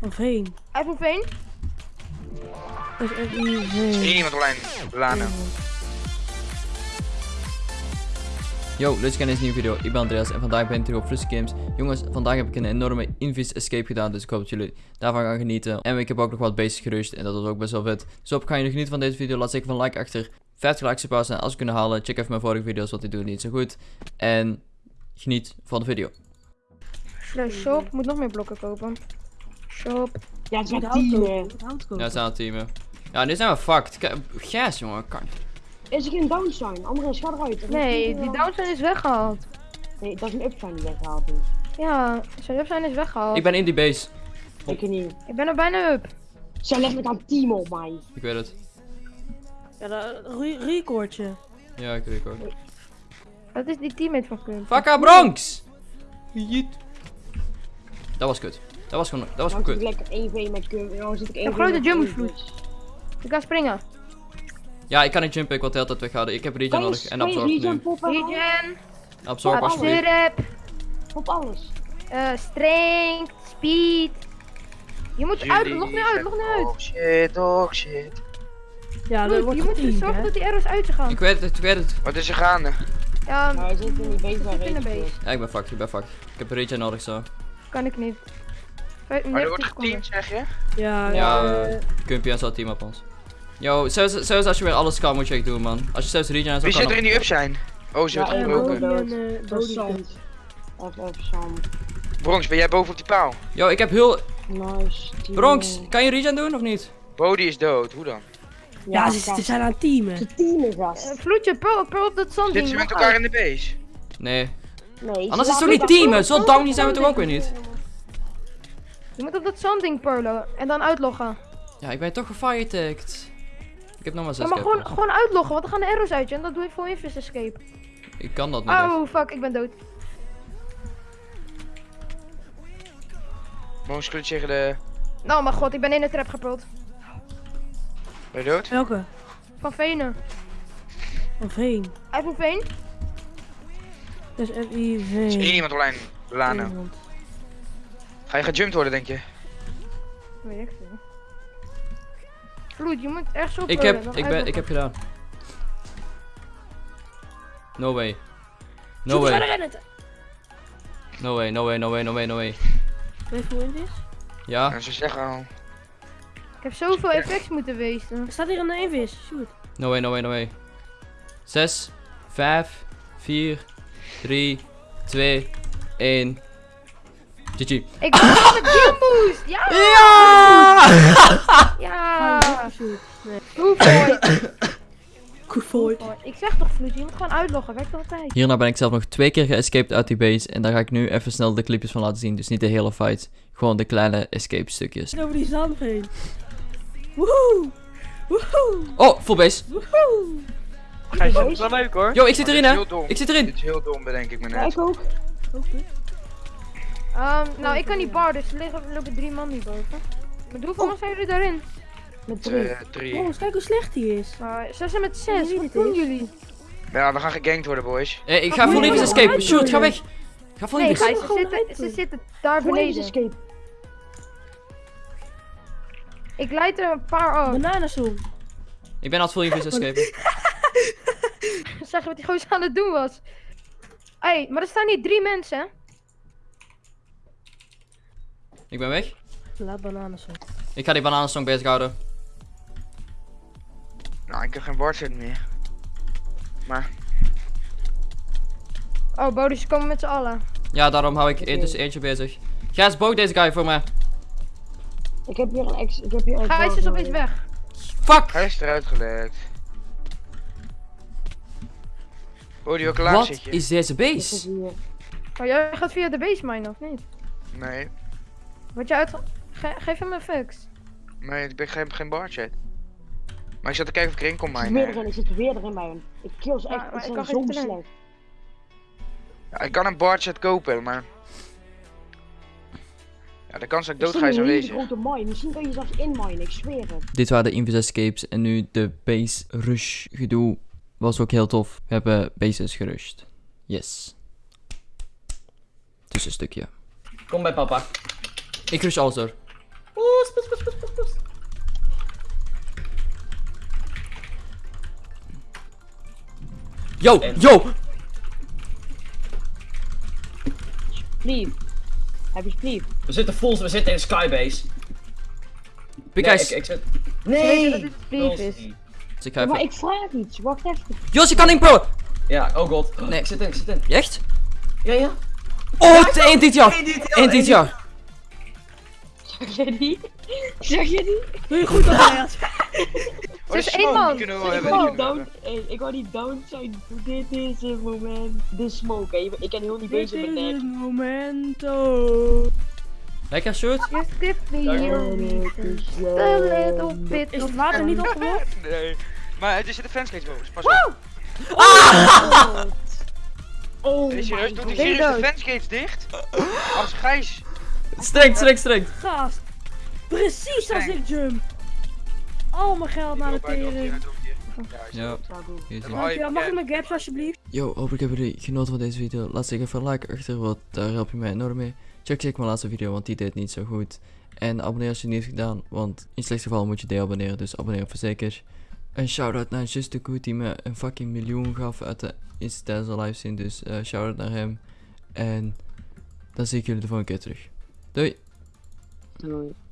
Of heen. Uit van Veen. Dat is echt niet Is heen. hier iemand online? Lana. Yo, leuk in deze nieuwe video. Ik ben Andreas en vandaag ben ik terug op Flussy Games. Jongens, vandaag heb ik een enorme Invis Escape gedaan, dus ik hoop dat jullie daarvan gaan genieten. En ik heb ook nog wat bases gerust en dat was ook best wel vet. Dus op, gaan jullie genieten van deze video. Laat zeker van like achter. 50 likes op en als we kunnen halen, check even mijn vorige video's, want die doen niet zo goed. En geniet van de video. Slash shop. Moet nog meer blokken kopen. Shop. Ja, het Met zijn teamen. Ja, we zijn aan het teamen. Ja, nu zijn we fucked. Kijk, Gas, jongen. Kan. Is er geen downsign? Andres, ga eruit. Er is Nee, die downsign is weggehaald. Nee, dat is een upsign die weggehaald is. Ja, zijn upsign is weggehaald. Ik ben in die base. Ik niet. Ik ben er bijna up. Zij legt met aan team op mij. Ik weet het. Ja, dat re- recordje. Ja, ik ook. Dat is die teammate van Kun. Fakka Bronx! Jeet. Dat was kut. Dat was gewoon, dat was gewoon zit ik kut. lekker 1v met. Nou zit ik 1v heb grote met jumbo Kun, vloed. dus. Ik ga springen. Ja, ik kan niet jumpen, ik wil de hele tijd weghouden. Ik heb regen nodig en absorb regen nu. Regen. Absorb alsjeblieft. Op alles. eh strength. Speed. Je moet uit. Log nu uit. Log nu uit. Oh shit, oh shit. Ja, dat wordt je moet geteamd, zorgen dat die arrows uit ze gaan. Ik weet het, ik weet het. Wat is er gaande? Ja, Nou, hij zit in de base. Ja, ik ben fucked, ik ben fucked. Ik heb regen nodig zo. kan ik niet. Maar er wordt 90 seconden. geteamd, zeg je? Ja, Ja, ja. eh, Kumpie en zo team op ons. Yo, zelfs, zelfs als je weer alles kan, moet je echt doen, man. Als je zelfs regen en zo Wie kan. zit er in die up zijn? Oh, ze Ja, wordt en gebroken. Eh. Even, even zand. Bronx, ben jij boven op die paal? Yo, ik heb heel... Nice. team. Bronx, kan je regen doen of niet? Bodie is dood, hoe dan? Ja, ze, ze zijn aan het teamen. Ze teamen, gast. Eh, Vloedje, pro, pro op dat zand. Zitten ze met elkaar in de base? Nee. Nee, Anders is het toch niet teamen? Zo downy zijn we toch ook weer niet? Je moet op dat zandding purlen en dan uitloggen. Ja, ik ben toch gefiretagd. Ik heb nog maar Ja, zes maar gewoon, gewoon uitloggen, want dan gaan de arrows uit je en dat doe je voor Invis Escape. Ik kan dat niet echt. Oh fuck, ik ben dood. Mogen ze tegen de... Nou mijn god, ik ben in de trap geprold. Ben je dood? Welke? Van Venen. Of heen. Uit van Veen. Dat is echt niet Is iemand online? Lana. Ga je gejumpt worden, denk je? Weet ik veel. Vloed, je moet echt zo Ik heb, ik ben, ik heb gedaan. No way. No way. No way, no way, no way, no way, no way. Weet je hoe het is? Ja? Ze zeggen al... Ik heb zoveel effects moeten wezen. Er staat hier een invis. Shoot. No way, no way, no way. 6, 5, 4, 3, 2, 1. GG. Ik ben Gym Boost! Ja! Ja! Ja! Nee. Ik zeg toch Vloed, je moet gewoon uitloggen, werkt altijd. Hierna ben ik zelf nog twee keer geescaped uit die base. En daar ga ik nu even snel de clipjes van laten zien. Dus niet de hele fight. Gewoon de kleine escape stukjes. Over die zand heen. Woehoe. Woehoe. Oh, full base. Woehoe. Gijs, dat is wel leuk hoor. Yo, ik zit erin Dit is hè. heel dom. Ik zit erin. Dit is heel dom, bedenk ik me Ja, net. ik ook. Oké. Ehm, nou, ik kan niet bar, dus er liggen, er lopen drie man hier boven. Maar hoeveel man zijn jullie daarin? Met drie. Eh, drie. Oh, kijk hoe slecht die is. Nou, ze zijn met zes, wat doen is? jullie? Ja, we gaan gegankt worden, boys. Hey, ik ga Oh, Invis nee, escape. Shoot, ga weg. Ga full Nee, ze gewoon zitten, ze zitten daar Voor deze beneden. escape. Ik leid er een paar af. Bananenzoom. Ik ben het full Invis escape. Zeg je wat die gozer aan het doen was? Hé, hey, maar er staan hier drie mensen, hè? Ik ben weg. Laat bananenzoom. Ik ga die bananensong bezighouden. Nou, ik heb geen wardset meer. Maar, Oh, Bodus, ze komen met z'n allen. Ja, daarom hou ik e- dus eentje bezig. Gijs, boog deze guy voor mij. Ik heb hier een ex. Ik heb hier een. Gijs is opeens weg. Fuck! hij is eruit gelekt. Bodie, welke laag Wat zit je? is deze base? Maar jij gaat via de base mine, of niet? Nee, Word je uit... Ge- geef hem een fix. nee, ik ben geen, geen wardset. Maar ik zat te kijken of ik erin kon Ik zit weer erin. Ik zit weer erin bij hem. Ik kill ze Ja, echt. Het ik zijn zo slecht. Ja, ik kan een wardset kopen, maar... Ja, de kans dat ik dood ga is aanwezig. grote mine. Misschien kan je zelfs inminen. Ik zweer het. Dit waren de Invis escapes en nu de base rush gedoe was ook heel tof. We hebben bases gerushed. Yes. Tussenstukje. Kom bij papa. Ik rush alles door. Oeh, spus, spus, spus, spus, Yo, yo! Heb je please? We zitten vol, we zitten in Skybase. Big nee, ik, ik. Nee! Is. Dus ik ik vraag iets, wacht even. Jos, je kan inpullen! Ja, oh god. Nee. Zit in, zit in. Echt? Ja, ja. Oh, 1 dit jaar! 1 dit jaar! Zeg je die? Zeg je die? Doe je goed Andreas. Oh, de is één man. die kunnen we wel Ik wou niet down, hey, ik wou niet down zijn. Dit is het moment. De smoke. hè. Ik ben heel niet Dit bezig met is nek. het momento. Lekker shoot. Just give me little bit Is het water niet opgelost? Nee. Maar er zitten fanscapes boven, pas op. Oh Nee, serieus, my doe die serieus de dicht? Als Gijs. Streng, streng, streng. Gast. Precies als ik jump. Al mijn geld naar de tering. Ja. Dankjewel. Mag ik mijn gaps alsjeblieft? Yo, hopelijk hebben jullie genoten van deze video. Laat zeker even een like achter, want daar help je mij enorm mee. Check zeker mijn laatste video, want die deed niet zo goed. En abonneer als je het niet hebt gedaan, want in het slechtste geval moet je deabonneren, dus abonneer voor zeker. Een shout-out naar Just the Good die me een fucking miljoen gaf uit de Insta de livestream, dus eh shout-out naar hem. En dan zie ik jullie de volgende keer terug. Doei! Doei.